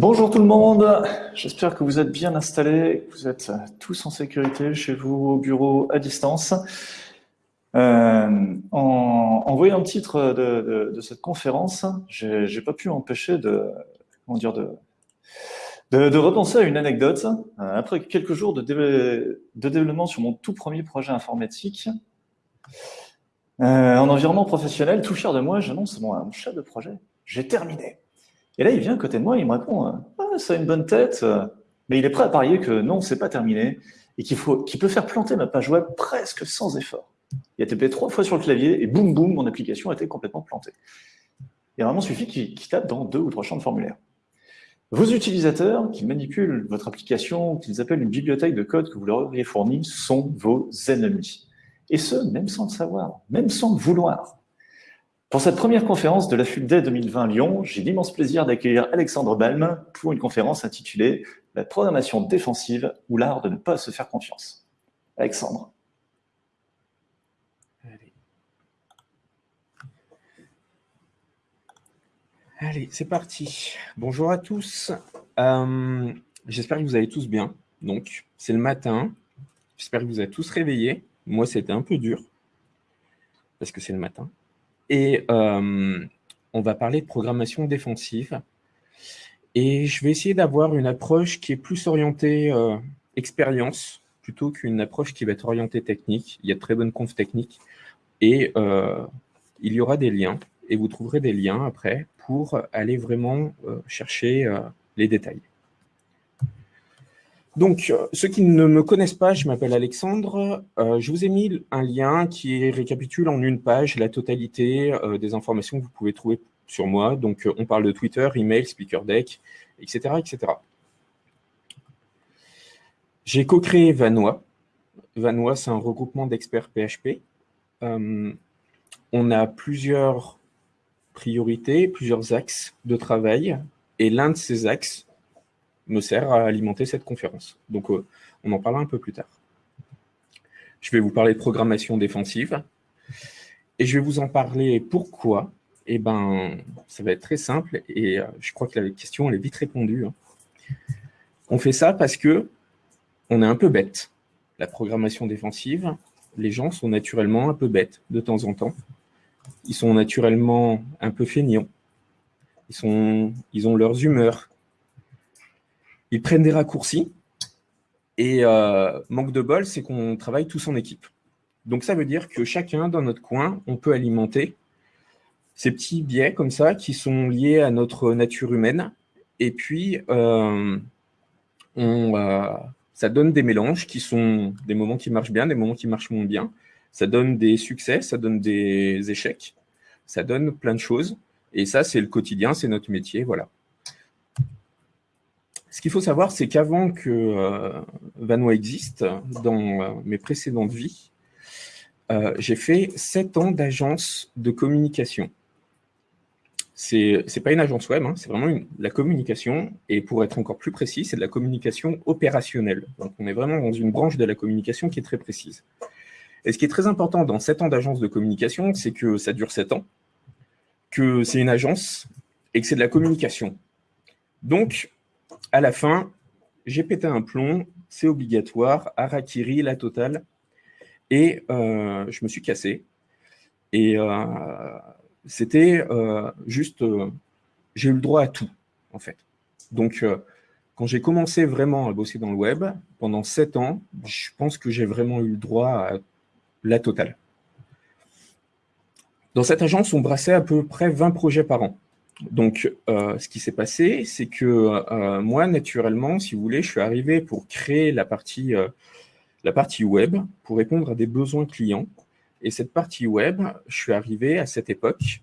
Bonjour tout le monde, j'espère que vous êtes bien installés, que vous êtes tous en sécurité chez vous au bureau à distance. Euh, en, voyant le titre de, cette conférence, j'ai n'ai pas pu m'empêcher de, comment dire, de, repenser à une anecdote. Euh, après quelques jours de, développement sur mon tout premier projet informatique, euh, en environnement professionnel, tout fier de moi, j'annonce mon chef de projet, j'ai terminé. Et là, il vient à côté de moi, il me répond ah, ça a une bonne tête, mais il est prêt à parier que non, c'est pas terminé et qu'il peut faire planter ma page web presque sans effort. Il a tapé trois fois sur le clavier et boum boum, mon application a été complètement plantée. Il vraiment suffit qu'il, tape dans deux ou trois champs de formulaire. Vos utilisateurs qui manipulent votre application, qu'ils appellent une bibliothèque de code que vous leur auriez fournie, sont vos ennemis. Et ce, même sans le savoir, même sans le vouloir. Pour cette première conférence de la FUBDAY 2020 Lyon, j'ai l'immense plaisir d'accueillir Alexandre Balm pour une conférence intitulée « La programmation défensive ou l'art de ne pas se faire confiance ». Alexandre. Allez, Allez c'est parti. Bonjour à tous. Euh, j'espère que vous allez tous bien. Donc, c'est le matin. J'espère que vous êtes tous réveillés. Moi, c'était un peu dur parce que c'est le matin. Et euh, on va parler de programmation défensive. Et je vais essayer d'avoir une approche qui est plus orientée euh, expérience plutôt qu'une approche qui va être orientée technique. Il y a de très bonnes confs techniques. Et euh, il y aura des liens. Et vous trouverez des liens après pour aller vraiment chercher les détails. Donc, euh, ceux qui ne me connaissent pas, je m'appelle Alexandre. Euh, je vous ai mis un lien qui récapitule en une page la totalité euh, des informations que vous pouvez trouver sur moi. Donc, on parle de Twitter, email, speaker deck, etc. etc. J'ai co-créé Vanois. Vanois, c'est un regroupement d'experts PHP. on a plusieurs priorités, plusieurs axes de travail. Et l'un de ces axes, me sert à alimenter cette conférence. Donc, euh, on en parlera un peu plus tard. Je vais vous parler de programmation défensive. Et je vais vous en parler pourquoi. Eh ben, ça va être très simple et euh, je crois que la question elle est vite répondue. Hein. On fait ça parce que on est un peu bête. La programmation défensive, les gens sont naturellement un peu bêtes de temps en temps. Ils sont naturellement un peu feignants. Ils, sont, ils ont leurs humeurs, ils prennent des raccourcis. Et euh, manque de bol, c'est qu'on travaille tous en équipe. Donc ça veut dire que chacun, dans notre coin, on peut alimenter ces petits biais comme ça qui sont liés à notre nature humaine. Et puis, euh, euh, ça donne des mélanges qui sont des moments qui marchent bien, des moments qui marchent moins bien. Ça donne des succès, ça donne des échecs, ça donne plein de choses. Et ça, c'est le quotidien, c'est notre métier, voilà. Ce qu'il faut savoir, c'est qu'avant que euh, Vanois existe, dans euh, mes précédentes vies, euh, j'ai fait sept ans d'agence de communication. Ce n'est pas une agence web, hein, c'est vraiment la communication. Et pour être encore plus précis, c'est de la communication opérationnelle. Donc, on est vraiment dans une branche de la communication qui est très précise. Et ce qui est très important dans sept ans d'agence de communication, c'est que ça dure sept ans, que c'est une agence et que c'est de la communication. Donc, à la fin, j'ai pété un plomb, c'est obligatoire, Harakiri, la totale, et euh, je me suis cassé. Et euh, c'était euh, juste, j'ai eu le droit à tout, en fait. Donc, quand j'ai commencé vraiment à bosser dans le web, pendant sept ans, je pense que j'ai vraiment eu le droit à la totale. Dans cette agence, on brassait à peu près 20 projets par an. Donc, euh, ce qui s'est passé, c'est que euh, moi, naturellement, si vous voulez, je suis arrivé pour créer la partie, euh, la partie web, pour répondre à des besoins clients. Et cette partie web, je suis arrivé à cette époque,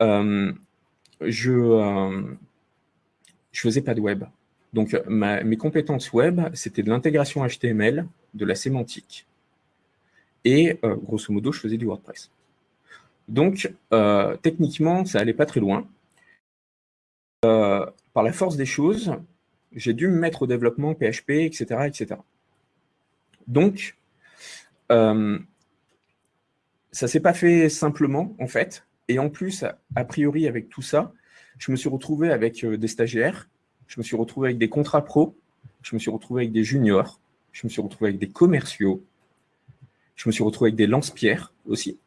je ne faisais pas de web. Donc, mes compétences web, c'était de l'intégration HTML, de la sémantique, et grosso modo, je faisais du WordPress. Donc, techniquement, ça allait pas très loin. Euh, par la force des choses, j'ai dû me mettre au développement PHP, etc. etc. Donc, euh, ça ne s'est pas fait simplement, en fait. Et en plus, a priori, avec tout ça, je me suis retrouvé avec euh, des stagiaires je me suis retrouvé avec des contrats pro, je me suis retrouvé avec des juniors, je me suis retrouvé avec des commerciaux, je me suis retrouvé avec des lance-pierres aussi.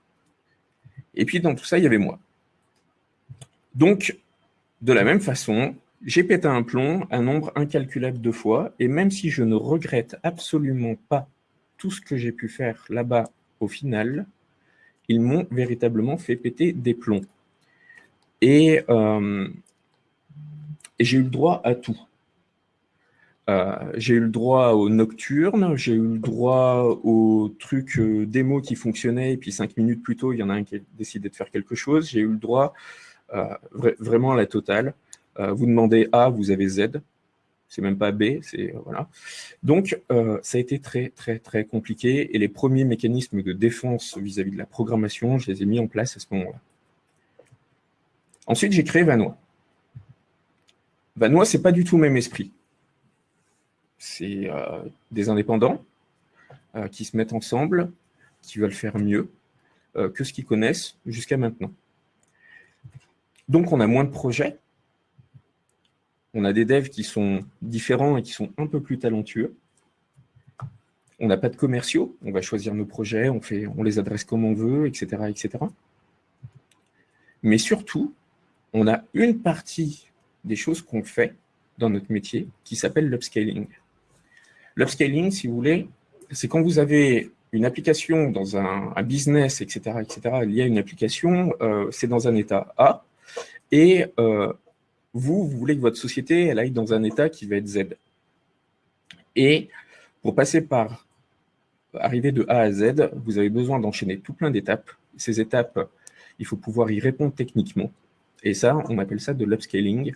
Et puis dans tout ça, il y avait moi. Donc, de la même façon, j'ai pété un plomb un nombre incalculable de fois, et même si je ne regrette absolument pas tout ce que j'ai pu faire là-bas au final, ils m'ont véritablement fait péter des plombs. Et, euh, j'ai eu le droit à tout. Euh, j'ai eu le droit aux nocturnes, j'ai eu le droit aux trucs euh, démo qui fonctionnaient, et puis cinq minutes plus tôt, il y en a un qui a décidé de faire quelque chose. J'ai eu le droit vraiment à la totale. vous demandez A, vous avez Z c'est même pas B, c'est euh, voilà. Donc, euh, ça a été très, très, très compliqué, et les premiers mécanismes de défense vis-à-vis de la programmation, je les ai mis en place à ce moment-là. Ensuite, j'ai créé Vanois. Vanois, c'est pas du tout le même esprit. C'est euh, des indépendants qui se mettent ensemble, qui veulent faire mieux que ce qu'ils connaissent jusqu'à maintenant. Donc, on a moins de projets, on a des devs qui sont différents et qui sont un peu plus talentueux. On n'a pas de commerciaux, on va choisir nos projets, on, les adresse comme on veut, etc., etc. Mais surtout, on a une partie des choses qu'on fait dans notre métier qui s'appelle l'upscaling. L'upscaling, si vous voulez, c'est quand vous avez une application dans un, business, etc., etc., il y a une application, euh, c'est dans un état A, et euh, vous, vous voulez que votre société elle aille dans un état qui va être Z. Et pour passer par arriver de A à Z, vous avez besoin d'enchaîner tout plein d'étapes. Ces étapes, il faut pouvoir y répondre techniquement. Et ça, on appelle ça de l'upscaling.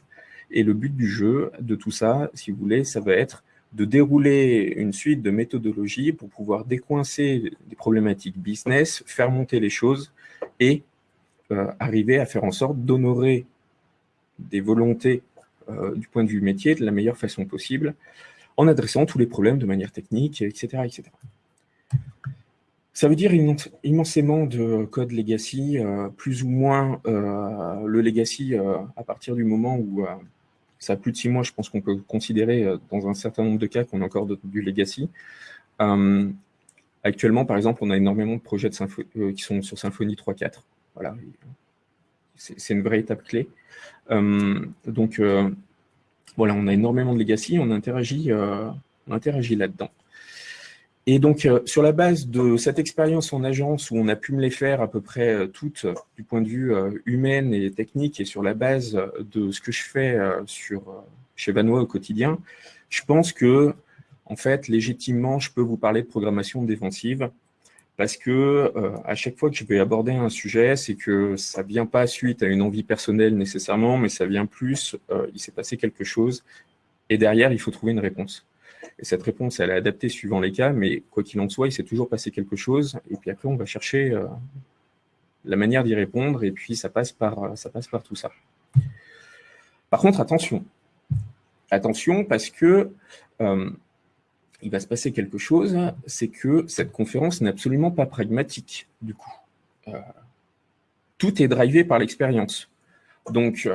Et le but du jeu, de tout ça, si vous voulez, ça va être de dérouler une suite de méthodologies pour pouvoir décoincer des problématiques business, faire monter les choses et euh, arriver à faire en sorte d'honorer des volontés euh, du point de vue métier de la meilleure façon possible, en adressant tous les problèmes de manière technique, etc. etc. Ça veut dire immensément de code legacy, euh, plus ou moins le legacy à partir du moment où ça a plus de six mois, je pense qu'on peut considérer dans un certain nombre de cas qu'on a encore du legacy. actuellement, par exemple, on a énormément de projets qui sont sur Symfony 3.4. Voilà, c'est une vraie étape clé. Euh, donc, euh, voilà, on a énormément de legacy, on interagit, euh, interagit là-dedans. Et donc, sur la base de cette expérience en agence où on a pu me les faire à peu près toutes du point de vue humain et technique et sur la base de ce que je fais sur, chez Vanois au quotidien, je pense que, en fait, légitimement, je peux vous parler de programmation défensive parce que euh, à chaque fois que je vais aborder un sujet, c'est que ça vient pas suite à une envie personnelle nécessairement, mais ça vient plus, euh, il s'est passé quelque chose, et derrière, il faut trouver une réponse. Et cette réponse, elle est adaptée suivant les cas, mais quoi qu'il en soit, il s'est toujours passé quelque chose, et puis après, on va chercher euh, la manière d'y répondre, et puis ça passe, par, ça passe par tout ça. Par contre, attention. Attention, parce que il va se passer quelque chose, c'est que cette conférence n'est absolument pas pragmatique, du coup. Euh, tout est drivé par l'expérience. Donc,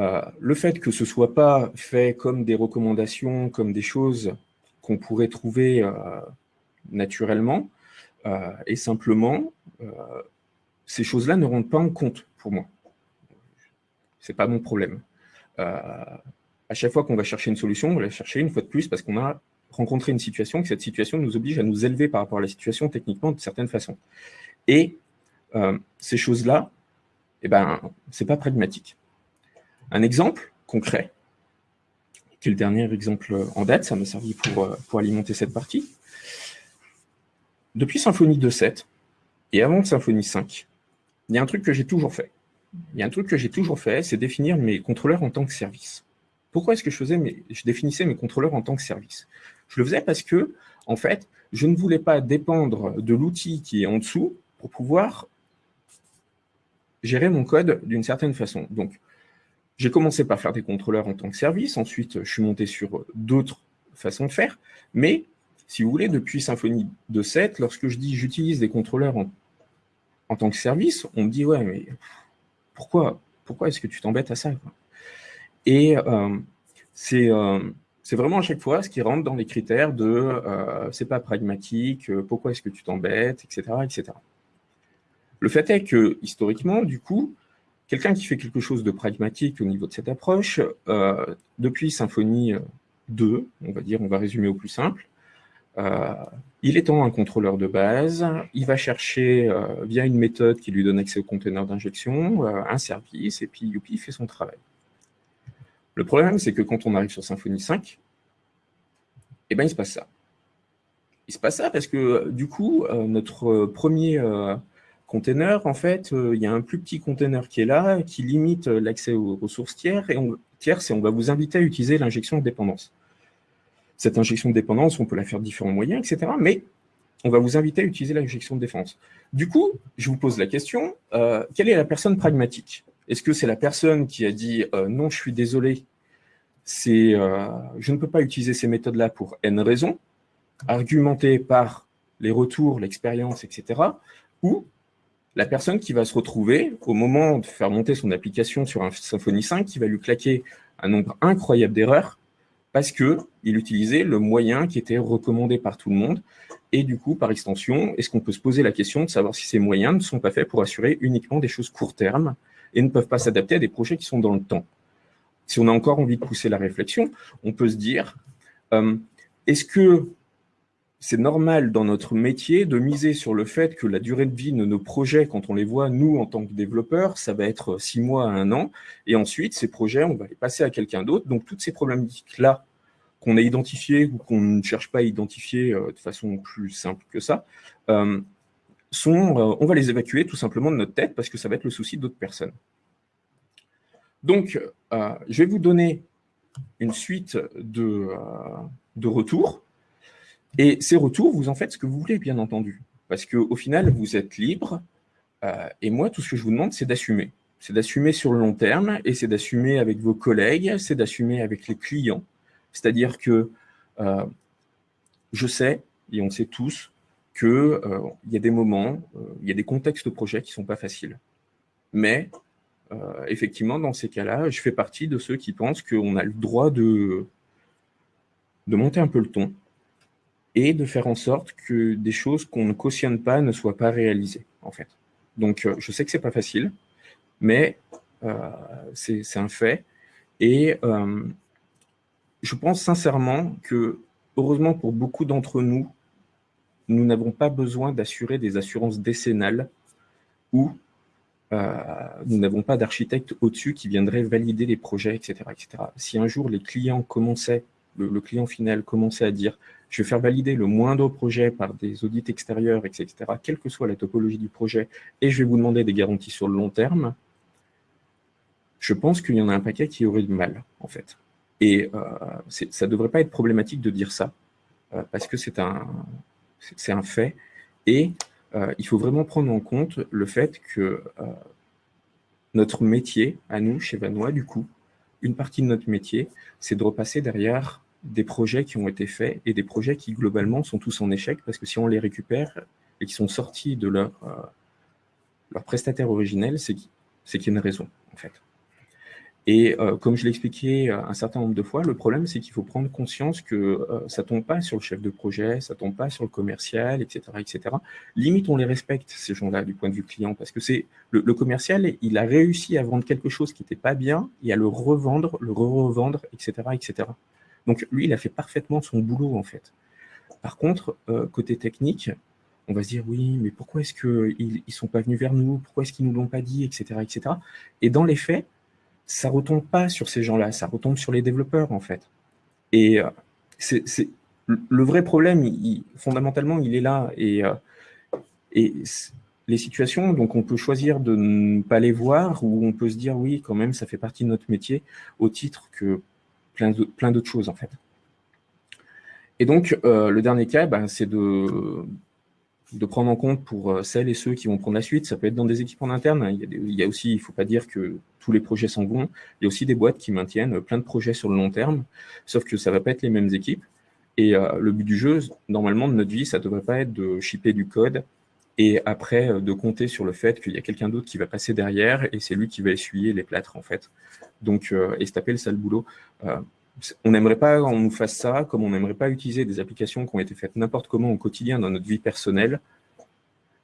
euh, le fait que ce ne soit pas fait comme des recommandations, comme des choses qu'on pourrait trouver euh, naturellement, et simplement, ces choses-là ne rentrent pas en compte pour moi. Ce n'est pas mon problème à chaque fois qu'on va chercher une solution, on va la chercher une fois de plus parce qu'on a rencontré une situation, que cette situation nous oblige à nous élever par rapport à la situation techniquement de certaines façons. Et euh, ces choses-là, eh ben, ce n'est pas pragmatique. Un exemple concret, qui est le dernier exemple en date, ça m'a servi pour, euh, pour alimenter cette partie. Depuis Symfony 2.7 et avant Symfony 5, il y a un truc que j'ai toujours fait. Il y a un truc que j'ai toujours fait, c'est définir mes contrôleurs en tant que service. Pourquoi est-ce que je faisais je définissais mes contrôleurs en tant que service? Je le faisais parce que, en fait, je ne voulais pas dépendre de l'outil qui est en dessous pour pouvoir gérer mon code d'une certaine façon. Donc, j'ai commencé par faire des contrôleurs en tant que service, ensuite je suis monté sur d'autres façons de faire, mais si vous voulez, depuis Symfony 2.7, lorsque je dis j'utilise des contrôleurs en, en, tant que service, on me dit « ouais, mais pourquoi, pourquoi est-ce que tu t'embêtes à ça ?» Et c'est vraiment à chaque fois ce qui rentre dans les critères de c'est pas pragmatique, pourquoi est-ce que tu t'embêtes, etc., etc. Le fait est que, historiquement, du coup, quelqu'un qui fait quelque chose de pragmatique au niveau de cette approche, depuis Symphonie 2, on va dire, on va résumer au plus simple, euh, il étant un contrôleur de base, il va chercher, euh, via une méthode qui lui donne accès au conteneur d'injection, euh, un service, et puis youpi, il fait son travail. Le problème, c'est que quand on arrive sur Symfony 5, eh ben, il se passe ça. Il se passe ça parce que, du coup, notre premier container, en fait, il y a un plus petit container qui est là, qui limite l'accès aux ressources tiers, et on, on va vous inviter à utiliser l'injection de dépendance cette injection de dépendance, on peut la faire de différents moyens, etc. Mais on va vous inviter à utiliser l'injection de défense. Du coup, je vous pose la question, euh, quelle est la personne pragmatique? Est-ce que c'est la personne qui a dit euh, non, je suis désolé, euh, je ne peux pas utiliser ces méthodes-là pour N raisons, argumentée par les retours, l'expérience, etc. Ou la personne qui va se retrouver, au moment de faire monter son application sur un Symfony 5, qui va lui claquer un nombre incroyable d'erreurs, parce qu'il utilisait le moyen qui était recommandé par tout le monde. Et du coup, par extension, est-ce qu'on peut se poser la question de savoir si ces moyens ne sont pas faits pour assurer uniquement des choses court terme et ne peuvent pas s'adapter à des projets qui sont dans le temps Si on a encore envie de pousser la réflexion, on peut se dire, euh, est-ce que c'est normal dans notre métier de miser sur le fait que la durée de vie de nos projets, quand on les voit, nous, en tant que développeurs, ça va être six mois à un an, et ensuite, ces projets, on va les passer à quelqu'un d'autre. Donc, toutes ces problématiques-là qu'on a identifiées ou qu'on ne cherche pas à identifier euh, de façon plus simple que ça, euh, euh, on va les évacuer tout simplement de notre tête parce que ça va être le souci d'autres personnes. Donc, je vais vous donner une suite de, de retours et ces retours, vous en faites ce que vous voulez, bien entendu. Parce qu'au final, vous êtes libre. Euh, et moi, tout ce que je vous demande, c'est d'assumer. C'est d'assumer sur le long terme, et c'est d'assumer avec vos collègues, c'est d'assumer avec les clients. C'est-à-dire que euh, je sais, et on sait tous, qu'il euh, y a des moments, il y a des contextes de projet qui ne sont pas faciles. Mais, effectivement, dans ces cas-là, je fais partie de ceux qui pensent qu'on a le droit de, de monter un peu le ton, et de faire en sorte que des choses qu'on ne cautionne pas ne soient pas réalisées, en fait. Donc, euh, je sais que c'est pas facile, mais euh, c'est un fait. Et euh, je pense sincèrement que, heureusement pour beaucoup d'entre nous, nous n'avons pas besoin d'assurer des assurances décennales ou nous n'avons pas d'architecte au-dessus qui viendrait valider les projets, etc., etc. Si un jour les clients commençaient, le client final commençait à dire je vais faire valider le moindre projet par des audits extérieurs, etc., quelle que soit la topologie du projet, et je vais vous demander des garanties sur le long terme, je pense qu'il y en a un paquet qui aurait du mal, en fait. Et euh, ça ne devrait pas être problématique de dire ça, euh, parce que c'est un, un fait, et euh, il faut vraiment prendre en compte le fait que notre métier, à nous, chez Vanois, du coup, une partie de notre métier, c'est de repasser derrière des projets qui ont été faits et des projets qui, globalement, sont tous en échec parce que si on les récupère et qui sont sortis de leur, euh, leur prestataire originel, c'est qu'il y a une raison, en fait. Et euh, comme je l'ai expliqué un certain nombre de fois, le problème, c'est qu'il faut prendre conscience que euh, ça tombe pas sur le chef de projet, ça tombe pas sur le commercial, etc. etc. Limite, on les respecte, ces gens-là, du point de vue client, parce que c'est le, le, commercial, il a réussi à vendre quelque chose qui n'était pas bien et à le revendre, le re-revendre, etc., etc. Donc lui, il a fait parfaitement son boulot en fait. Par contre, euh, côté technique, on va se dire oui, mais pourquoi est-ce qu'ils ne sont pas venus vers nous? Pourquoi est-ce qu'ils ne nous l'ont pas dit? Etc., etc. Et dans les faits, ça retombe pas sur ces gens-là, ça retombe sur les développeurs en fait. Et euh, c'est le vrai problème, fondamentalement, il est là. Et, euh, et les situations, donc on peut choisir de ne pas les voir ou on peut se dire oui, quand même, ça fait partie de notre métier au titre que plein d'autres choses en fait. Et donc, euh, le dernier cas, ben, c'est de, de prendre en compte pour euh, celles et ceux qui vont prendre la suite. Ça peut être dans des équipes en interne. Il, y a aussi, il ne faut pas dire que tous les projets sont bons. Il y a aussi des boîtes qui maintiennent plein de projets sur le long terme, sauf que ça ne va pas être les mêmes équipes. Et euh, le but du jeu, normalement, de notre vie, ça ne devrait pas être de shipper du code et après de compter sur le fait qu'il y a quelqu'un d'autre qui va passer derrière et c'est lui qui va essuyer les plâtres en fait. Donc, et se taper le sale boulot. On n'aimerait pas qu'on nous fasse ça, comme on n'aimerait pas utiliser des applications qui ont été faites n'importe comment au quotidien dans notre vie personnelle.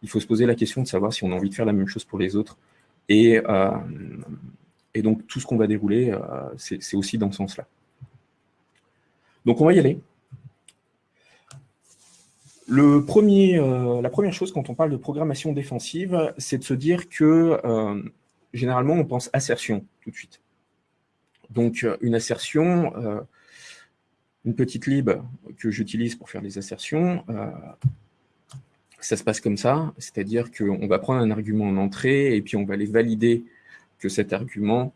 Il faut se poser la question de savoir si on a envie de faire la même chose pour les autres. Et, et donc, tout ce qu'on va dérouler, c'est aussi dans ce sens-là. Donc, on va y aller. Euh, la première chose quand on parle de programmation défensive, c'est de se dire que euh, généralement on pense assertion tout de suite. Donc euh, une assertion, une petite lib que j'utilise pour faire les assertions, ça se passe comme ça, c'est-à-dire qu'on va prendre un argument en entrée et puis on va aller valider que cet argument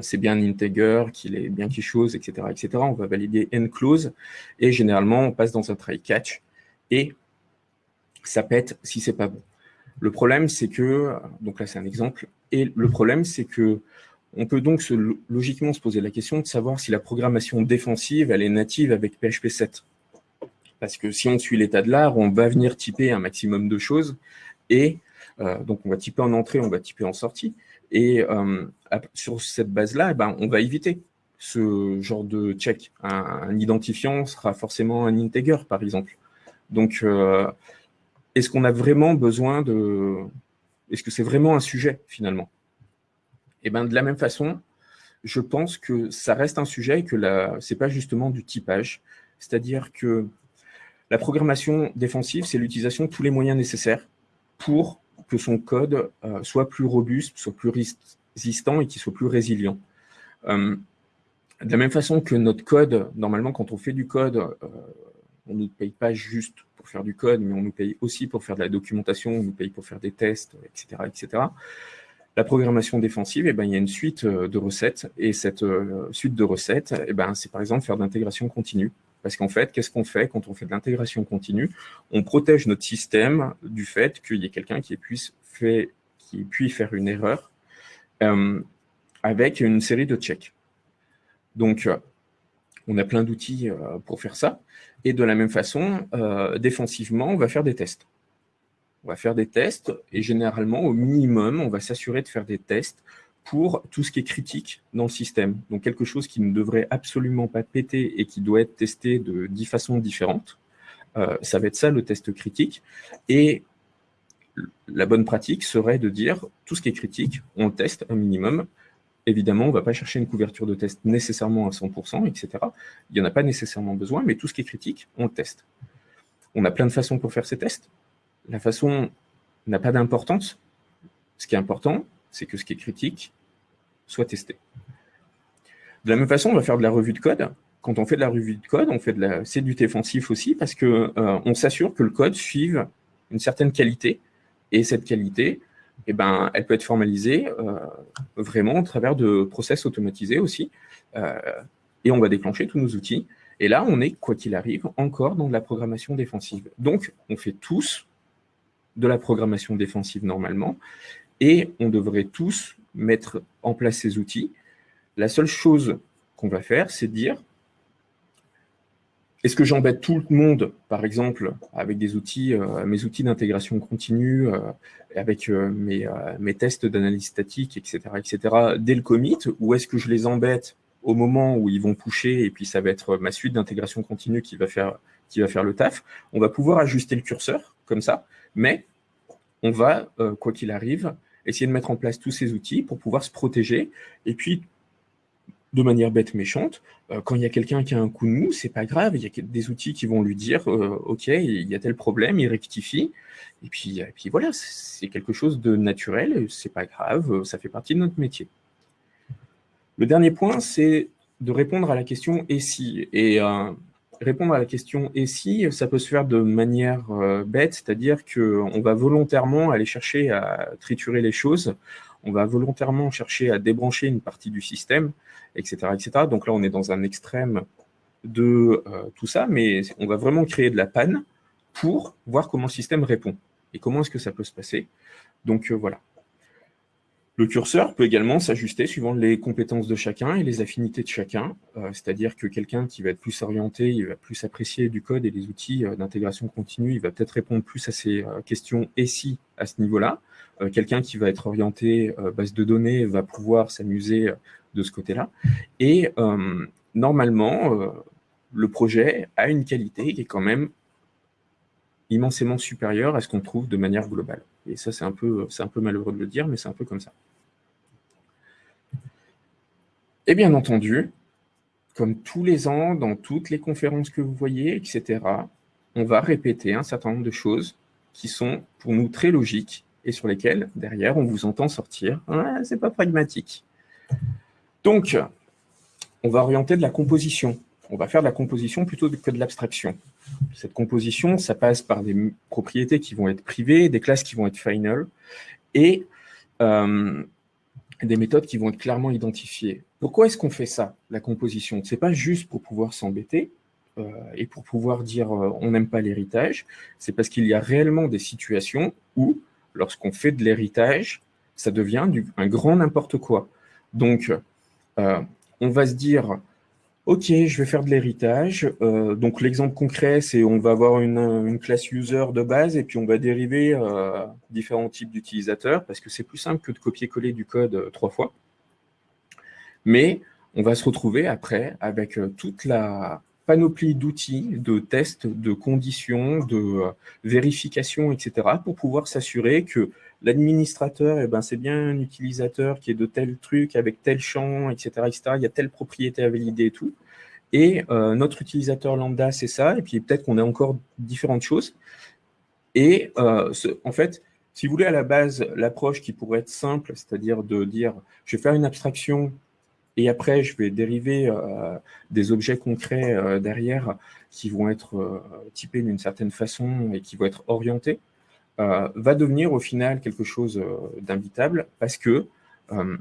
c'est bien un integer, qu'il est bien quelque chose, etc., etc. On va valider n clause et généralement on passe dans un try catch et ça pète si c'est pas bon. Le problème, c'est que, donc là c'est un exemple, et le problème, c'est que on peut donc logiquement se poser la question de savoir si la programmation défensive, elle est native avec PHP 7. Parce que si on suit l'état de l'art, on va venir typer un maximum de choses, et euh, donc on va typer en entrée, on va typer en sortie, et euh, sur cette base-là, eh ben, on va éviter ce genre de check. un, identifiant sera forcément un integer, par exemple. Donc, euh, est-ce qu'on a vraiment besoin de... Est-ce que c'est vraiment un sujet, finalement? Eh bien, de la même façon, je pense que ça reste un sujet et que ce n'est pas justement du typage. C'est-à-dire que la programmation défensive, c'est l'utilisation de tous les moyens nécessaires pour que son code euh, soit plus robuste, soit plus résistant et qu'il soit plus résilient. Euh, de la même façon que notre code, normalement, quand on fait du code, on ne nous paye pas juste pour faire du code, mais on nous paye aussi pour faire de la documentation, on nous paye pour faire des tests, etc. etc. La programmation défensive, eh ben, il y a une suite euh, de recettes, et cette euh, suite de recettes, eh ben, c'est par exemple faire de l'intégration continue. Parce qu'en fait, qu'est-ce qu'on fait quand on fait de l'intégration continue? On protège notre système du fait qu'il y ait quelqu'un qui puisse, faire une erreur euh, avec une série de checks. Donc, on a plein d'outils pour faire ça. Et de la même façon, défensivement, on va faire des tests. On va faire des tests et généralement, au minimum, on va s'assurer de faire des tests pour tout ce qui est critique dans le système. Donc quelque chose qui ne devrait absolument pas péter et qui doit être testé de dix façons différentes. Euh, ça va être ça le test critique. Et la bonne pratique serait de dire tout ce qui est critique, on le teste un minimum Évidemment, on ne va pas chercher une couverture de test nécessairement à 100%, etc. Il n'y en a pas nécessairement besoin, mais tout ce qui est critique, on le teste. On a plein de façons pour faire ces tests. La façon n'a pas d'importance. Ce qui est important, c'est que ce qui est critique soit testé. De la même façon, on va faire de la revue de code. Quand on fait de la revue de code, on fait de la, c'est du défensif aussi parce qu'on euh, s'assure que le code suive une certaine qualité. Et cette qualité, eh ben, elle peut être formalisée euh, vraiment au travers de process automatisés aussi. Euh, et on va déclencher tous nos outils. Et là, on est, quoi qu'il arrive, encore dans de la programmation défensive. Donc, on fait tous de la programmation défensive normalement, et on devrait tous mettre en place ces outils. La seule chose qu'on va faire, c'est dire, est-ce que j'embête tout le monde, par exemple, avec euh, mes outils d'intégration continue, euh, avec euh, mes, tests d'analyse statique, etc., etc., dès le commit, ou est-ce que je les embête au moment où ils vont pusher, et puis ça va être ma suite d'intégration continue qui va faire le taf? On va pouvoir ajuster le curseur, comme ça, mais on va, quoi qu'il arrive, essayer de mettre en place tous ces outils pour pouvoir se protéger, et puis de manière bête méchante. Euh, quand il y a quelqu'un qui a un coup de mou, c'est pas grave, il y a des outils qui vont lui dire euh, OK, il y a tel problème, il rectifie. Et puis, voilà, c'est quelque chose de naturel, c'est pas grave, ça fait partie de notre métier. Le dernier point, c'est de répondre à la question « et si ?» Et euh, répondre à la question « et si ?» ça peut se faire de manière bête, c'est-à-dire qu'on va volontairement aller chercher à triturer les choses, on va volontairement chercher à débrancher une partie du système, etc., etc. Donc là, on est dans un extrême de euh, tout ça, mais on va vraiment créer de la panne pour voir comment le système répond et comment est-ce que ça peut se passer. Donc euh, voilà. Le curseur peut également s'ajuster suivant les compétences de chacun et les affinités de chacun, euh, c'est-à-dire que quelqu'un qui va être plus orienté, il va plus apprécier du code et les outils euh, d'intégration continue, il va peut-être répondre plus à ces euh, questions et si à ce niveau-là. quelqu'un qui va être orienté base de données va pouvoir s'amuser de ce côté-là. Et normalement, le projet a une qualité qui est quand même immensément supérieure à ce qu'on trouve de manière globale. Et ça, c'est un, peu, un peu malheureux de le dire, mais c'est un peu comme ça. Et bien entendu, comme tous les ans, dans toutes les conférences que vous voyez, etc., on va répéter un certain nombre de choses qui sont pour nous très logiques et sur lesquelles, derrière, on vous entend sortir. Ah, c'est pas pragmatique. Donc, on va orienter de la composition. On va faire de la composition plutôt que de l'abstraction. Cette composition, ça passe par des propriétés qui vont être privées, des classes qui vont être final, et euh, des méthodes qui vont être clairement identifiées. Pourquoi est-ce qu'on fait ça, la composition? Ce n'est pas juste pour pouvoir s'embêter euh, et pour pouvoir dire euh, on n'aime pas l'héritage, c'est parce qu'il y a réellement des situations où, lorsqu'on fait de l'héritage, ça devient du, un grand n'importe quoi. Donc, euh, on va se dire Ok, je vais faire de l'héritage. Euh, donc l'exemple concret, c'est on va avoir une, classe user de base et puis on va dériver euh, différents types d'utilisateurs parce que c'est plus simple que de copier-coller du code euh, trois fois. Mais on va se retrouver après avec toute la panoplie d'outils, de tests, de conditions, de vérifications, etc. pour pouvoir s'assurer que l'administrateur, eh ben, c'est bien un utilisateur qui est de tel truc, avec tel champ, etc., etc. Il y a telle propriété à valider et tout. Et euh, notre utilisateur lambda, c'est ça. Et puis peut-être qu'on a encore différentes choses. Et euh, en fait, si vous voulez, à la base, l'approche qui pourrait être simple, c'est-à-dire de dire, je vais faire une abstraction et après, je vais dériver euh, des objets concrets derrière qui vont être typés d'une certaine façon et qui vont être orientés. Euh, va devenir au final quelque chose euh, d'invitable parce que euh,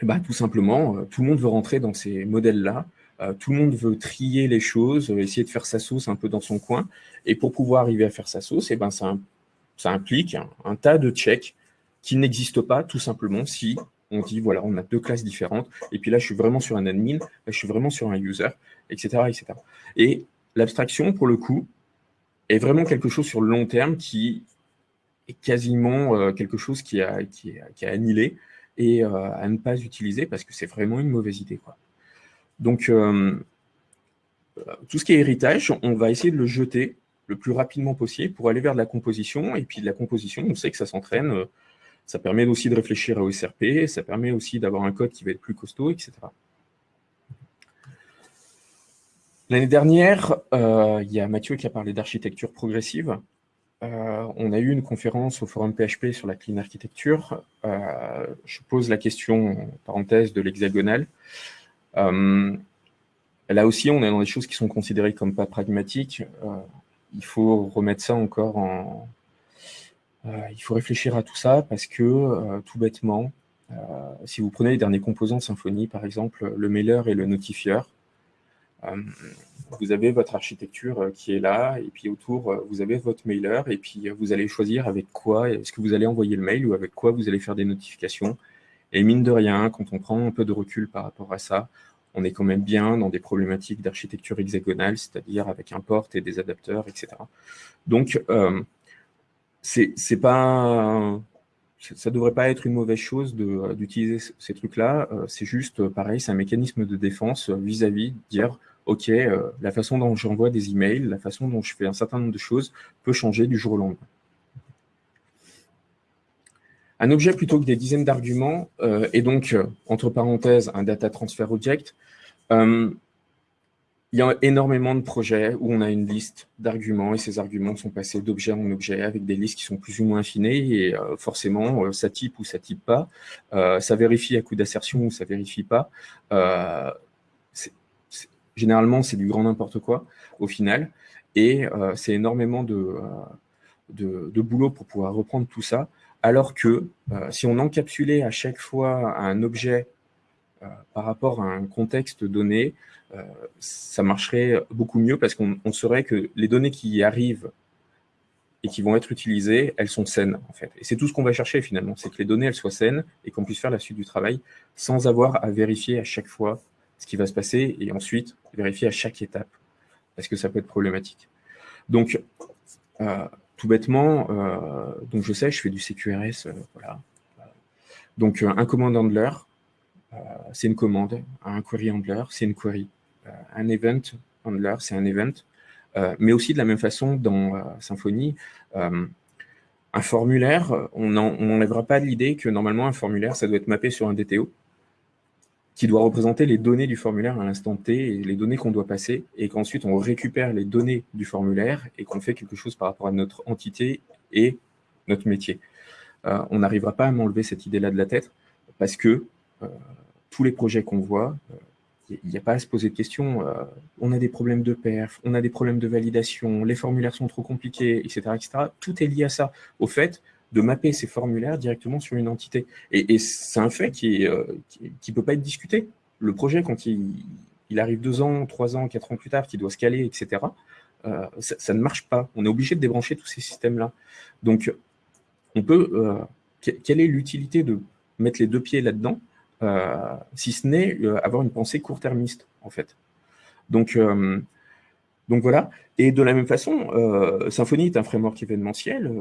bah, tout simplement, tout le monde veut rentrer dans ces modèles-là, tout le monde veut trier les choses, essayer de faire sa sauce un peu dans son coin, et pour pouvoir arriver à faire sa sauce, eh ben, ça, implique un, tas de checks qui n'existent pas tout simplement si on dit, voilà, on a deux classes différentes, et puis là, je suis vraiment sur un admin, je suis vraiment sur un user, etc. etc. Et l'abstraction, pour le coup, est vraiment quelque chose sur le long terme qui quasiment euh, quelque chose qui a, qui, a annihilé et euh, à ne pas utiliser parce que c'est vraiment une mauvaise idée. Quoi. Donc, euh, tout ce qui est héritage, on va essayer de le jeter le plus rapidement possible pour aller vers de la composition. Et puis de la composition, on sait que ça s'entraîne. Ça permet aussi de réfléchir à OSRP, ça permet aussi d'avoir un code qui va être plus costaud, etc. L'année dernière, il y a Mathieu qui a parlé d'architecture progressive. Euh, on a eu une conférence au forum PHP sur la clean architecture. Euh, je pose la question, parenthèse, de l'hexagonal. Euh, là aussi, on est dans des choses qui sont considérées comme pas pragmatiques. il faut remettre ça encore en... il faut réfléchir à tout ça parce que, tout bêtement, si vous prenez les derniers composants de Symfony, par exemple, le mailer et le notifieur, vous avez votre architecture euh, qui est là, et puis autour, euh, vous avez votre mailer, et puis euh, vous allez choisir avec quoi est-ce que vous allez envoyer le mail ou avec quoi vous allez faire des notifications. Et mine de rien, quand on prend un peu de recul par rapport à ça, on est quand même bien dans des problématiques d'architecture hexagonale, c'est-à-dire avec un port et des adapteurs, etc. Donc, euh, c'est pas ça ne devrait pas être une mauvaise chose d'utiliser ces trucs-là. c'est juste, pareil, c'est un mécanisme de défense vis-à-vis -vis, de dire OK, euh, la façon dont j'envoie des emails, la façon dont je fais un certain nombre de choses peut changer du jour au lendemain. Un objet plutôt que des dizaines d'arguments euh, est donc, euh, entre parenthèses, un data transfer object. il y a énormément de projets où on a une liste d'arguments et ces arguments sont passés d'objet en objet avec des listes qui sont plus ou moins affinées et forcément, ça type ou ça type pas, ça vérifie à coup d'assertion ou ça vérifie pas généralement, c'est du grand n'importe quoi au final. Et euh, c'est énormément euh, de, boulot pour pouvoir reprendre tout ça. Alors que euh, si on encapsulait à chaque fois un objet par rapport à un contexte donné, ça marcherait beaucoup mieux parce qu'on saurait que les données qui y arrivent et qui vont être utilisées, elles sont saines, en fait. Et c'est tout ce qu'on va chercher, finalement, c'est que les données, elles soient saines et qu'on puisse faire la suite du travail sans avoir à vérifier à chaque fois ce qui va se passer et ensuite vérifier à chaque étape, parce que ça peut être problématique? Donc, euh, tout bêtement, euh, donc je sais, je fais du CQRS, euh, voilà. Donc, un command handler, c'est une commande, un query handler, c'est une query, un event handler, c'est un event, mais aussi de la même façon dans Symfony, un formulaire, on n'enlèvera pas l'idée que normalement un formulaire, ça doit être mappé sur un DTO, qui doit représenter les données du formulaire à l'instant T et les données qu'on doit passer, et qu'ensuite on récupère les données du formulaire et qu'on fait quelque chose par rapport à notre entité et notre métier. on n'arrivera pas à m'enlever cette idée-là de la tête, parce que tous les projets qu'on voit, il n'y a pas à se poser de questions. Euh, on a des problèmes de perf, on a des problèmes de validation, les formulaires sont trop compliqués, etc. etc. Tout est lié à ça, au fait de mapper ces formulaires directement sur une entité. Et, c'est un fait qui ne euh, peut pas être discuté. Le projet, quand il, arrive deux ans, trois ans, quatre ans plus tard, qui doit se caler, etc., euh, ça, ne marche pas. On est obligé de débrancher tous ces systèmes-là. Donc, on peut... quelle est l'utilité de mettre les deux pieds là-dedans euh, si ce n'est euh, avoir une pensée court-termiste, en fait. Donc, euh, donc voilà. Et de la même façon, Symfony est un framework événementiel.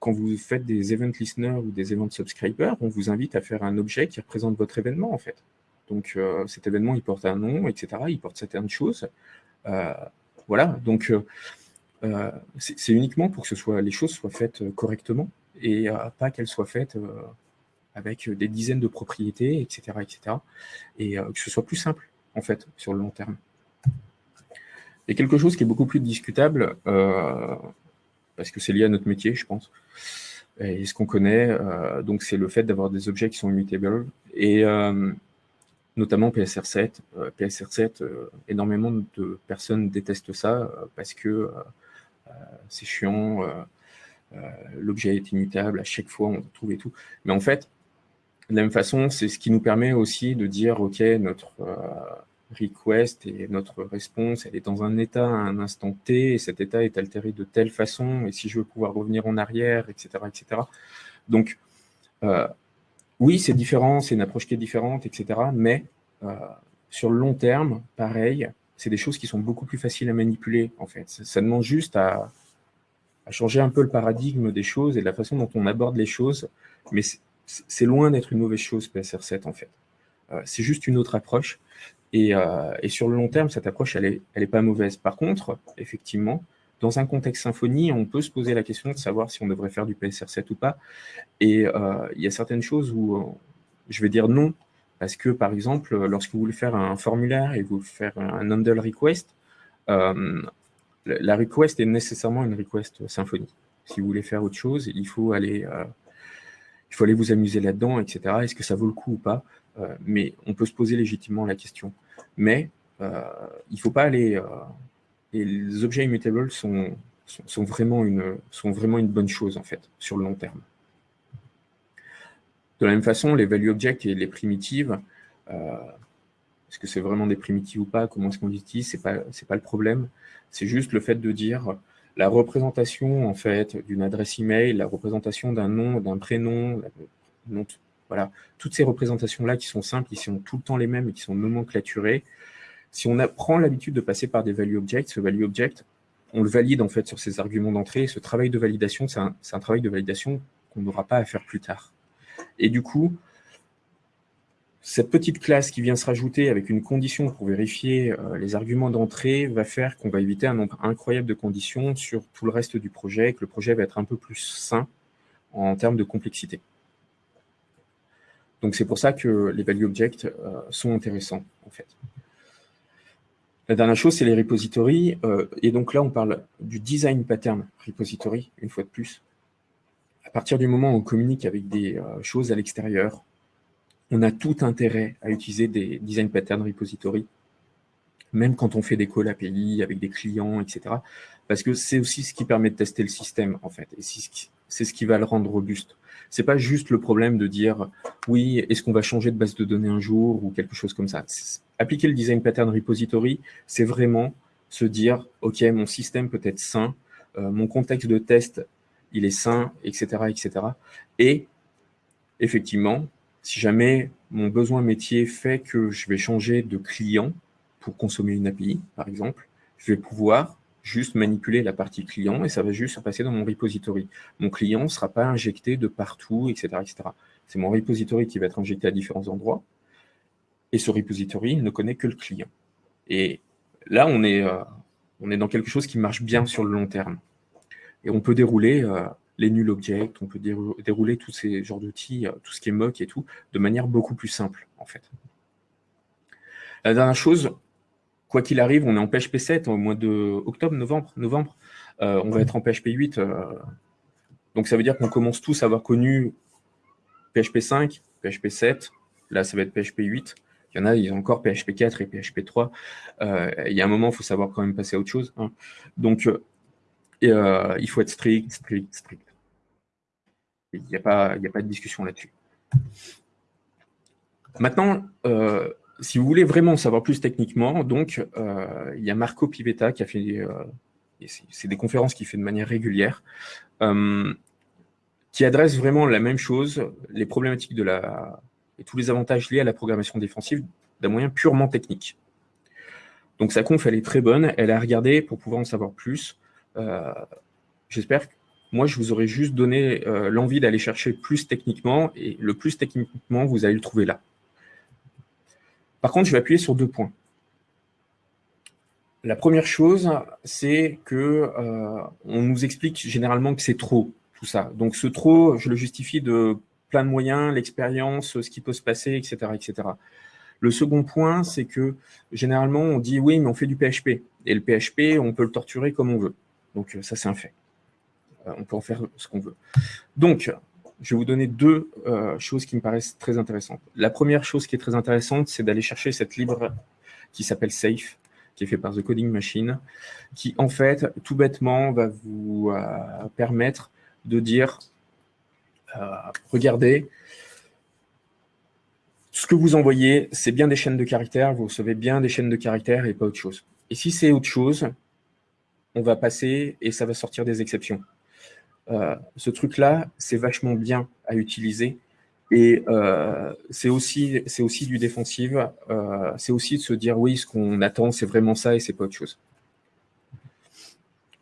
Quand vous faites des event listeners ou des event subscribers, on vous invite à faire un objet qui représente votre événement, en fait. Donc, cet événement, il porte un nom, etc. Il porte certaines choses. voilà, donc c'est uniquement pour que les choses soient faites correctement et pas qu'elles soient faites avec euh, des dizaines de propriétés, etc. etc. et euh, que ce soit plus simple, en fait, sur le long terme. Et quelque chose qui est beaucoup plus discutable, euh, parce que c'est lié à notre métier, je pense, et ce qu'on connaît, donc c'est le fait d'avoir des objets qui sont immutables, et notamment PSR7. PSR7, énormément de personnes détestent ça, parce que c'est chiant, l'objet est immutable, à chaque fois on trouve et tout. Mais en fait, de la même façon, c'est ce qui nous permet aussi de dire, OK, notre euh, request et notre réponse, elle est dans un état à un instant T, et cet état est altéré de telle façon, et si je veux pouvoir revenir en arrière, etc. etc. Donc, euh, oui, c'est différent, c'est une approche qui est différente, etc. Mais euh, sur le long terme, pareil, c'est des choses qui sont beaucoup plus faciles à manipuler, en fait. Ça, demande juste à, changer un peu le paradigme des choses et de la façon dont on aborde les choses, mais c'est loin d'être une mauvaise chose, PSR7, en fait. Euh, c'est juste une autre approche. Euh, et, sur le long terme, cette approche, elle n'est elle est pas mauvaise. Par contre, effectivement, dans un contexte symphonie, on peut se poser la question de savoir si on devrait faire du PSR7 ou pas. Et euh, il y a certaines choses où je vais dire non, parce que, par exemple, lorsque vous voulez faire un formulaire et vous faire un handle request, la request est nécessairement une request symphonie. Si vous voulez faire autre chose, il faut aller il faut aller vous amuser là-dedans, etc. Est-ce que ça vaut le coup ou pas? euh, Mais on peut se poser légitimement la question. Mais euh, il ne faut pas aller... Euh, et les objets immutables sont, sont, vraiment une, sont vraiment une bonne chose, en fait, sur le long terme. De la même façon, les value objects et les primitives, est-ce que c'est vraiment des primitives ou pas? Comment est-ce qu'on utilise? Ce n'est pas, pas le problème. C'est juste le fait de dire la représentation en fait d'une adresse email, la représentation d'un nom, d'un prénom, voilà, toutes ces représentations-là qui sont simples, qui sont tout le temps les mêmes et qui sont nomenclaturées, si on prend l'habitude de passer par des value objects, ce value object, on le valide en fait sur ces arguments d'entrée. Ce travail de validation, c'est un, un, travail de validation qu'on n'aura pas à faire plus tard. Et du coup, cette petite classe qui vient se rajouter avec une condition pour vérifier euh, les arguments d'entrée va faire qu'on va éviter un nombre incroyable de conditions sur tout le reste du projet, que le projet va être un peu plus sain en termes de complexité. Donc c'est pour ça que les value objects euh, sont intéressants en fait. La dernière chose, c'est les repositories. Euh, et donc là, on parle du design pattern repository, une fois de plus. À partir du moment où on communique avec des choses à l'extérieur, on a tout intérêt à utiliser des design pattern repository, même quand on fait des calls API avec des clients, etc. Parce que c'est aussi ce qui permet de tester le système, en fait. Et c'est ce qui va le rendre robuste. C'est pas juste le problème de dire, oui, est-ce qu'on va changer de base de données un jour ou quelque chose comme ça. Appliquer le design pattern repository, c'est vraiment se dire, OK, mon système peut être sain, mon contexte de test, il est sain, etc., etc. Et effectivement, si jamais mon besoin métier fait que je vais changer de client pour consommer une API, par exemple, je vais pouvoir juste manipuler la partie client et ça va juste se passer dans mon repository. Mon client ne sera pas injecté de partout, etc. C'est mon repository qui va être injecté à différents endroits et ce repository ne connaît que le client. Et là, on est, euh, dans quelque chose qui marche bien sur le long terme. Et on peut dérouler euh, les null objects, on peut dérouler tous ces genres d'outils, euh, tout ce qui est mock et tout, de manière beaucoup plus simple, en fait. La dernière chose, quoi qu'il arrive, on est en PHP 7 au mois de octobre, novembre, novembre. Euh, on va être en PHP 8. donc ça veut dire qu'on commence tous à avoir connu PHP 5, PHP 7. Là, ça va être PHP 8. Il y en a, ils ont encore PHP 4 et PHP 3. il y a un moment, il faut savoir quand même passer à autre chose. Hein. Donc, euh, il faut être strict, strict, strict. Il n'y a, pas, a pas de discussion là-dessus. Maintenant, euh, si vous voulez vraiment savoir plus techniquement, donc euh, il y a Marco Pivetta qui a fait, c'est des conférences qu'il fait de manière régulière, qui adresse vraiment la même chose, les problématiques de la et tous les avantages liés à la programmation défensive d'un moyen purement technique. Donc sa conf, elle est très bonne, elle a regardé pour pouvoir en savoir plus. Euh, j'espère que moi, je vous aurais juste donné euh, l'envie d'aller chercher plus techniquement, et le plus techniquement, vous allez le trouver là. Par contre, je vais appuyer sur deux points. La première chose, c'est que euh, on nous explique généralement que c'est trop, tout ça. Donc ce trop, je le justifie de plein de moyens, l'expérience, ce qui peut se passer, etc. etc. Le second point, c'est que généralement, on dit oui, mais on fait du PHP. Et le PHP, on peut le torturer comme on veut. Donc ça, c'est un fait. Euh, on peut en faire ce qu'on veut. Donc, je vais vous donner deux euh, choses qui me paraissent très intéressantes. La première chose qui est très intéressante, c'est d'aller chercher cette libre qui s'appelle Safe, qui est fait par The Coding Machine, qui en fait, tout bêtement, va vous euh, permettre de dire, regardez, ce que vous envoyez, c'est bien des chaînes de caractères, vous recevez bien des chaînes de caractères et pas autre chose. Et si c'est autre chose, on va passer et ça va sortir des exceptions. Euh, ce truc-là, c'est vachement bien à utiliser. Et euh, c'est aussi, aussi du défensif. Euh, c'est aussi de se dire, oui, ce qu'on attend, c'est vraiment ça et c'est pas autre chose.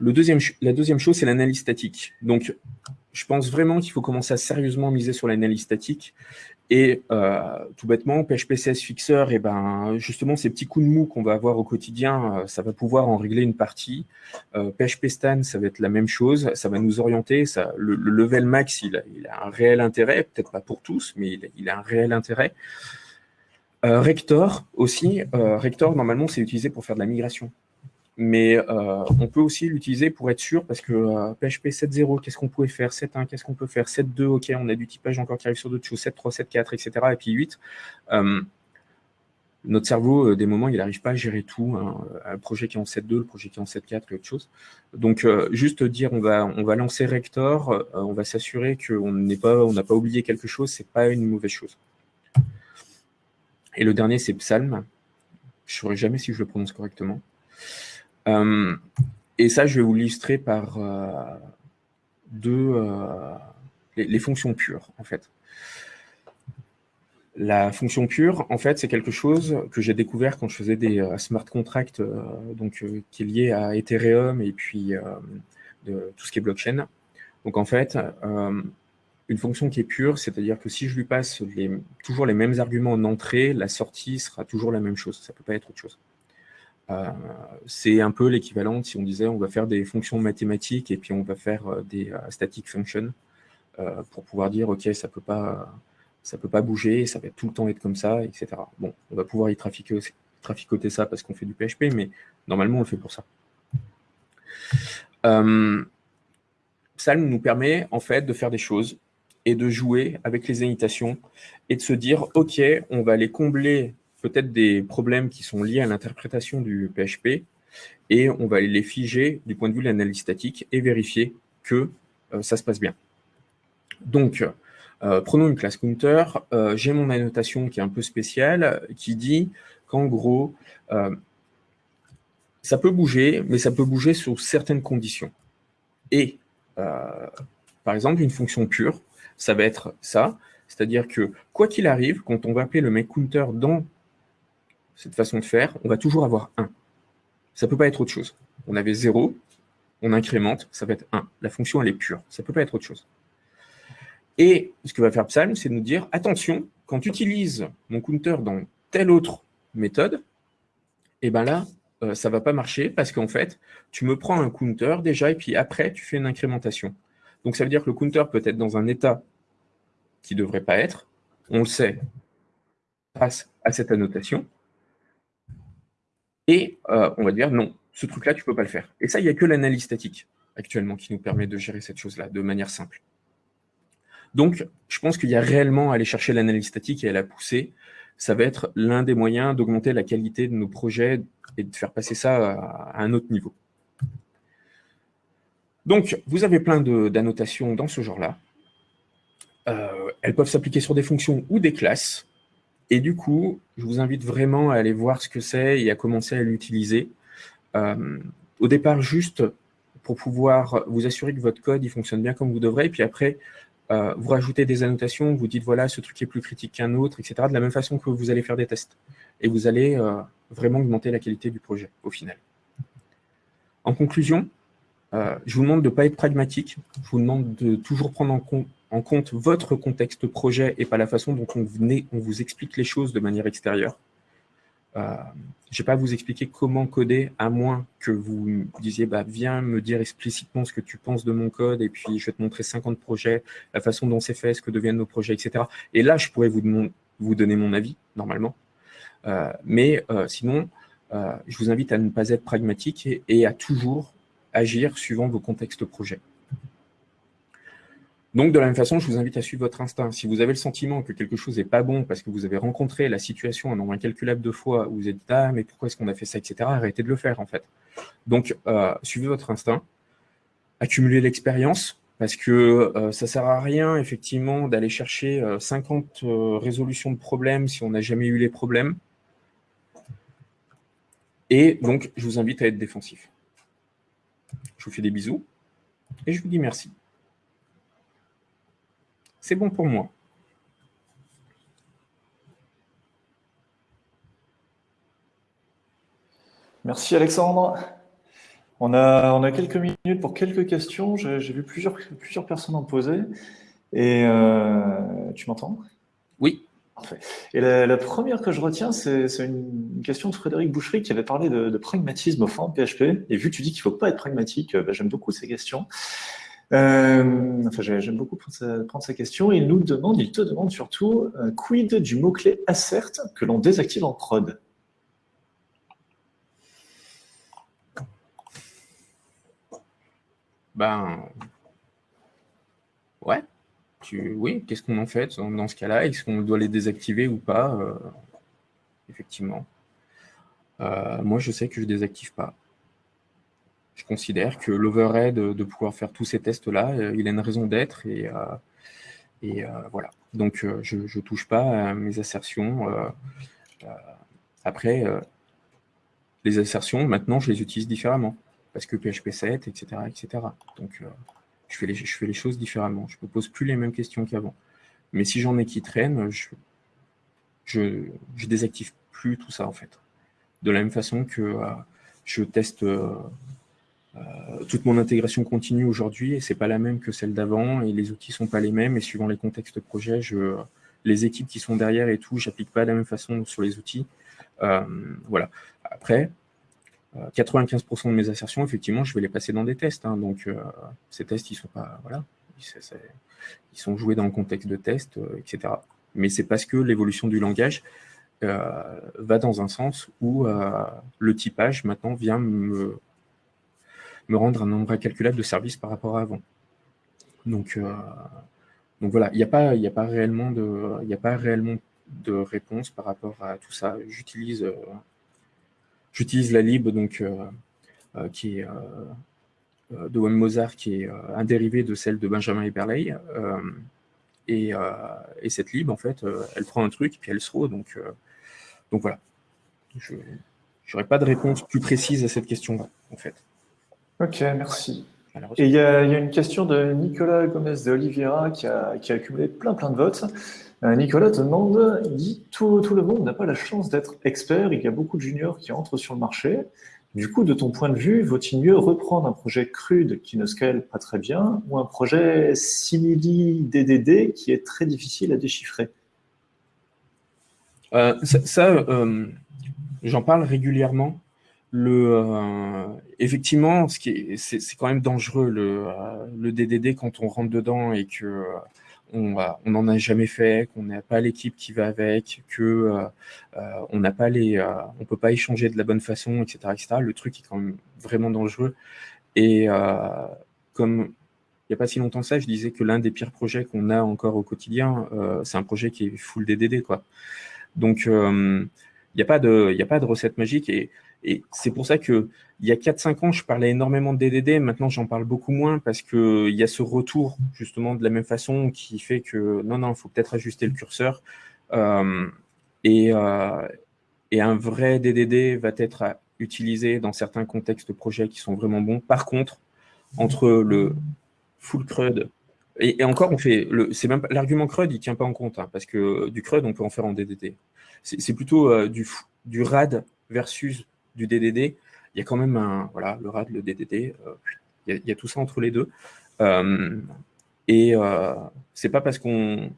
La deuxième chose, c'est l'analyse statique. Donc, je pense vraiment qu'il faut commencer à sérieusement miser sur l'analyse statique et euh, tout bêtement, PHP CS Fixer, et eh ben, justement, ces petits coups de mou qu'on va avoir au quotidien, euh, ça va pouvoir en régler une partie. Euh, PHP Stan, ça va être la même chose, ça va nous orienter. Le, level max, il a, un réel intérêt, peut-être pas pour tous, mais il a un réel intérêt. Rector aussi, Rector, normalement, c'est utilisé pour faire de la migration mais euh, on peut aussi l'utiliser pour être sûr, parce que PHP 7.0, qu'est-ce qu'on pouvait faire? 7.1, qu'est-ce qu'on peut faire? 7.2, ok, on a du typage encore qui arrive sur d'autres choses, 7.3, 7.4, etc., et puis 8. Euh, notre cerveau, euh, des moments, il n'arrive pas à gérer tout. Hein, un projet qui est en 7.2, le projet qui est en 7.4 et autre chose. Donc, juste dire, on va, on va lancer Rector, on va s'assurer qu'on n'a pas, pas oublié quelque chose, c'est pas une mauvaise chose. Et le dernier, c'est Psalm. Je ne saurais jamais si je le prononce correctement. Euh, et ça, je vais vous l'illustrer par euh, deux, euh, les, fonctions pures, en fait. La fonction pure, en fait, c'est quelque chose que j'ai découvert quand je faisais des smart contracts, donc qui est lié à Ethereum et puis tout ce qui est blockchain. Donc, en fait, une fonction qui est pure, c'est-à-dire que si je lui passe toujours les mêmes arguments en entrée, la sortie sera toujours la même chose. Ça ne peut pas être autre chose. Euh, c'est un peu l'équivalent si on disait on va faire des fonctions mathématiques et puis on va faire euh, des euh, static functions pour pouvoir dire ok ça peut pas ça peut pas bouger, ça va tout le temps être comme ça, etc. Bon, on va pouvoir y trafiquer, traficoter ça parce qu'on fait du PHP, mais normalement on le fait pour ça. Psalm nous permet en fait de faire des choses et de jouer avec les annotations et de se dire ok, on va aller combler peut-être des problèmes qui sont liés à l'interprétation du PHP et on va les figer du point de vue de l'analyse statique et vérifier que euh, ça se passe bien. Donc, euh, prenons une classe counter. Euh, j'ai mon annotation qui est un peu spéciale, qui dit qu'en gros, ça peut bouger, mais ça peut bouger sous certaines conditions. Et par exemple, une fonction pure, ça va être ça, c'est-à-dire que quoi qu'il arrive, quand on va appeler le make counter dans cette façon de faire, on va toujours avoir 1. Ça ne peut pas être autre chose. On avait 0, on incrémente, ça va être 1. La fonction, elle est pure. Ça ne peut pas être autre chose. Et ce que va faire Psalm, c'est de nous dire, attention, quand tu utilises mon counter dans telle autre méthode, et eh ben là, euh, ça ne va pas marcher parce qu'en fait, tu me prends un counter déjà et puis après, tu fais une incrémentation. Donc, ça veut dire que le counter peut être dans un état qui ne devrait pas être. On le sait grâce à cette annotation. Et euh, on va dire non, ce truc-là, tu ne peux pas le faire. Et ça, il n'y a que l'analyse statique actuellement qui nous permet de gérer cette chose-là de manière simple. Donc, je pense qu'il y a réellement à aller chercher l'analyse statique et à la pousser. Ça va être l'un des moyens d'augmenter la qualité de nos projets et de faire passer ça à un autre niveau. Donc, vous avez plein d'annotations dans ce genre-là. Euh, elles peuvent s'appliquer sur des fonctions ou des classes. Et du coup, je vous invite vraiment à aller voir ce que c'est et à commencer à l'utiliser. Euh, au départ, juste pour pouvoir vous assurer que votre code il fonctionne bien comme vous devrez. Et puis après, euh, vous rajoutez des annotations, vous dites voilà, ce truc est plus critique qu'un autre, etc. De la même façon que vous allez faire des tests. Et vous allez vraiment augmenter la qualité du projet au final. En conclusion, je vous demande de ne pas être pragmatique. Je vous demande de toujours prendre en compte compte votre contexte projet et pas la façon dont on, on vous explique les choses de manière extérieure. Euh, je ne vais pas vous expliquer comment coder, à moins que vous disiez bah, « viens me dire explicitement ce que tu penses de mon code, et puis je vais te montrer 50 projets, la façon dont c'est fait, ce que deviennent nos projets, etc. » Et là, je pourrais vous, vous donner mon avis, normalement. Euh, mais euh, sinon, je vous invite à ne pas être pragmatique et à toujours agir suivant vos contextes projets. Donc, de la même façon, je vous invite à suivre votre instinct. Si vous avez le sentiment que quelque chose n'est pas bon parce que vous avez rencontré la situation un nombre incalculable de fois où vous êtes dit « Ah, mais pourquoi est-ce qu'on a fait ça, etc. » Arrêtez de le faire, en fait. Donc, euh, suivez votre instinct, accumulez l'expérience, parce que euh, ça ne sert à rien, effectivement, d'aller chercher 50 euh, résolutions de problèmes si on n'a jamais eu les problèmes. Et donc, je vous invite à être défensif. Je vous fais des bisous et je vous dis merci. C'est bon pour moi. Merci Alexandre. On a, on a quelques minutes pour quelques questions. J'ai vu plusieurs, plusieurs personnes en poser. Et euh, tu m'entends? Oui. Parfait. Et la, première que je retiens, c'est une question de Frédéric Boucherie qui avait parlé de, pragmatisme au fond de PHP. Et vu que tu dis qu'il ne faut pas être pragmatique, bah, j'aime beaucoup ces questions. Euh, enfin, j'aime beaucoup prendre sa, question. Il nous demande, il te demande surtout, euh, quid du mot-clé assert que l'on désactive en prod? Ben, ouais. Tu, oui, qu'est-ce qu'on en fait dans, ce cas-là? Est-ce qu'on doit les désactiver ou pas? Euh, Effectivement. moi, je sais que je désactive pas je considère que l'overhead de pouvoir faire tous ces tests-là, euh, il a une raison d'être et, euh, euh, voilà. Donc, je ne touche pas à mes assertions. après, les assertions, maintenant, je les utilise différemment parce que PHP 7, etc. etc. Donc, je, fais les, choses différemment. Je ne me pose plus les mêmes questions qu'avant. Mais si j'en ai qui traînent, je, je, je, désactive plus tout ça, en fait. De la même façon que je teste euh, toute mon intégration continue aujourd'hui, et c'est pas la même que celle d'avant, et les outils sont pas les mêmes, et suivant les contextes projet, je, les équipes qui sont derrière et tout, j'applique pas de la même façon sur les outils. Euh, voilà. Après, 95% euh, de mes assertions, effectivement, je vais les passer dans des tests. Hein. donc, ces tests, ils sont pas, voilà, ils sont joués dans le contexte de test, etc. Mais c'est parce que l'évolution du langage va dans un sens où le typage maintenant vient me me rendre un nombre incalculable de services par rapport à avant. Donc, euh, donc voilà, il n'y a, pas, a, réellement de, a pas réellement de réponse par rapport à tout ça. J'utilise euh, la lib donc, euh, qui de Wim Mozart, qui est un dérivé de celle de Benjamin Eberley. Et, et, cette lib, en fait, elle prend un truc, puis elle se roule. Donc, donc voilà. Je n'aurais pas de réponse plus précise à cette question-là, en fait. Ok, merci. Et il y, a une question de Nicolas Gomez de Oliveira qui a, qui a accumulé plein plein de votes. Euh, Nicolas te demande, il dit tout, tout le monde n'a pas la chance d'être expert, il y a beaucoup de juniors qui entrent sur le marché. Du coup, de ton point de vue, vaut-il mieux reprendre un projet crude qui ne scale pas très bien ou un projet simili DDD qui est très difficile à déchiffrer? Euh, Ça, euh, j'en parle régulièrement euh, effectivement, ce qui c'est, quand même dangereux le, euh, le, DDD quand on rentre dedans et que euh, on n'en a jamais fait, qu'on n'a pas l'équipe qui va avec, que on n'a pas les, on peut pas échanger de la bonne façon, etc., etc. Le truc est quand même vraiment dangereux. Et comme il n'y a pas si longtemps ça, je disais que l'un des pires projets qu'on a encore au quotidien, c'est un projet qui est full DDD, quoi. Donc, il n'y a pas de, il a pas de recette magique et et c'est pour ça que il y a 4-5 ans, je parlais énormément de DDD. Maintenant, j'en parle beaucoup moins parce qu'il y a ce retour, justement, de la même façon qui fait que non, non, il faut peut-être ajuster le curseur. Euh, et, euh, et, un vrai DDD va être utilisé dans certains contextes de projets qui sont vraiment bons. Par contre, entre le full CRUD et, encore, on fait c'est même l'argument CRUD, il tient pas en compte hein, parce que du CRUD, on peut en faire en DDD. C'est plutôt euh, du RAD versus du DDD, il y a quand même un, voilà, le RAD, le DDD, euh, il, y a, tout ça entre les deux. Euh, et euh, c'est pas parce qu'on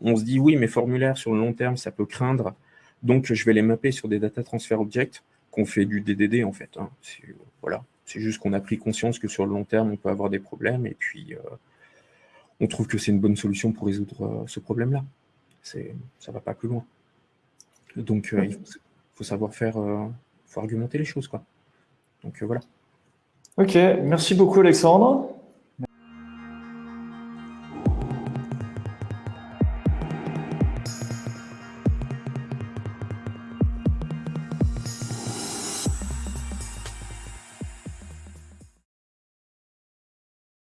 on se dit oui, mes formulaires sur le long terme, ça peut craindre, donc je vais les mapper sur des data transfer objects qu'on fait du DDD en fait. Hein. Voilà, c'est juste qu'on a pris conscience que sur le long terme, on peut avoir des problèmes et puis on trouve que c'est une bonne solution pour résoudre ce problème-là. Ça ne va pas plus loin. Donc, il faut, savoir faire argumenter les choses. Quoi. Donc euh, voilà. Ok, merci beaucoup Alexandre.